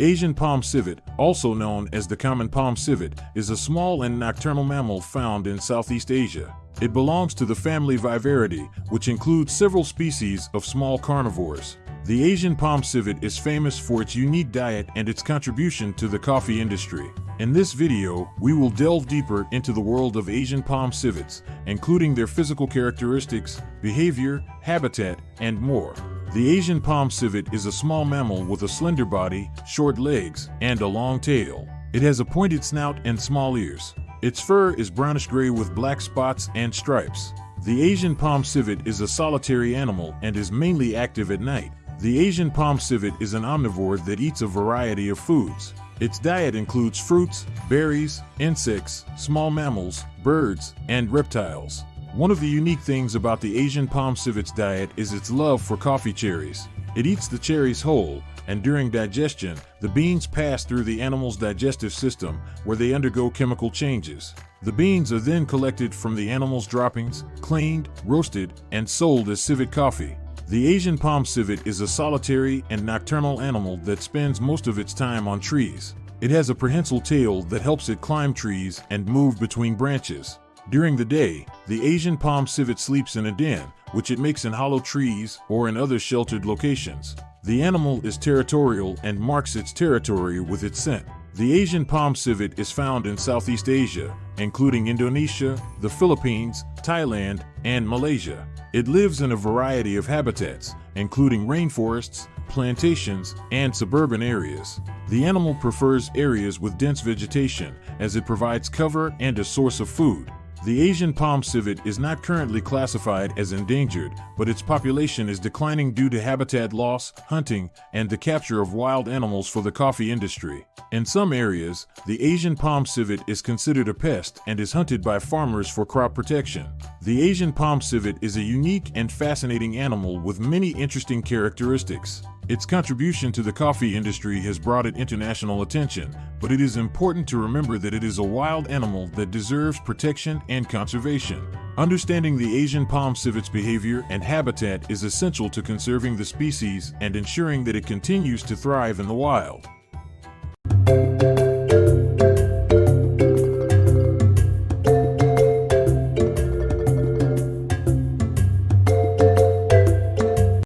Asian palm civet, also known as the common palm civet, is a small and nocturnal mammal found in Southeast Asia. It belongs to the family Viverridae, which includes several species of small carnivores. The Asian palm civet is famous for its unique diet and its contribution to the coffee industry. In this video, we will delve deeper into the world of Asian palm civets, including their physical characteristics, behavior, habitat, and more. The Asian palm civet is a small mammal with a slender body, short legs, and a long tail. It has a pointed snout and small ears. Its fur is brownish-gray with black spots and stripes. The Asian palm civet is a solitary animal and is mainly active at night. The Asian palm civet is an omnivore that eats a variety of foods. Its diet includes fruits, berries, insects, small mammals, birds, and reptiles. One of the unique things about the Asian palm civet's diet is its love for coffee cherries. It eats the cherries whole, and during digestion, the beans pass through the animal's digestive system where they undergo chemical changes. The beans are then collected from the animal's droppings, cleaned, roasted, and sold as civet coffee. The Asian palm civet is a solitary and nocturnal animal that spends most of its time on trees. It has a prehensile tail that helps it climb trees and move between branches. During the day, the Asian palm civet sleeps in a den, which it makes in hollow trees or in other sheltered locations. The animal is territorial and marks its territory with its scent. The Asian palm civet is found in Southeast Asia, including Indonesia, the Philippines, Thailand, and Malaysia. It lives in a variety of habitats, including rainforests, plantations, and suburban areas. The animal prefers areas with dense vegetation as it provides cover and a source of food. The Asian palm civet is not currently classified as endangered, but its population is declining due to habitat loss, hunting, and the capture of wild animals for the coffee industry. In some areas, the Asian palm civet is considered a pest and is hunted by farmers for crop protection. The Asian palm civet is a unique and fascinating animal with many interesting characteristics. Its contribution to the coffee industry has brought it international attention, but it is important to remember that it is a wild animal that deserves protection and conservation. Understanding the Asian palm civet's behavior and habitat is essential to conserving the species and ensuring that it continues to thrive in the wild.